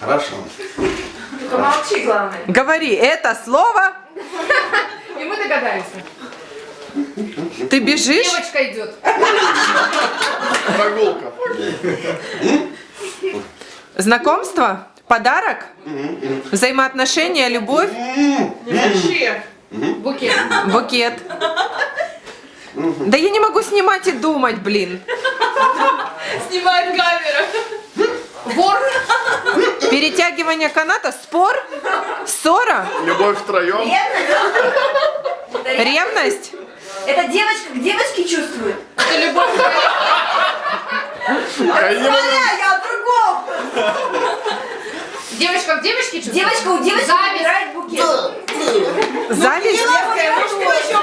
Хорошо. Только молчи, главное. Говори это слово. И мы догадались. Ты бежишь? Девочка идет. Прогулка. Знакомство? Подарок? Взаимоотношения, любовь? Вообще. Букет. Букет. Да я не могу снимать и думать, блин. Снимает камера. Перетягивание каната, спор, ссора, Любовь втроем. ревность. Это девочка к девочке чувствует. Это любовь. Я. А, я о другом. Девочка к девочке чувствует? Девочка у девочки Зависть. выбирает букет. Зависть. Девочка,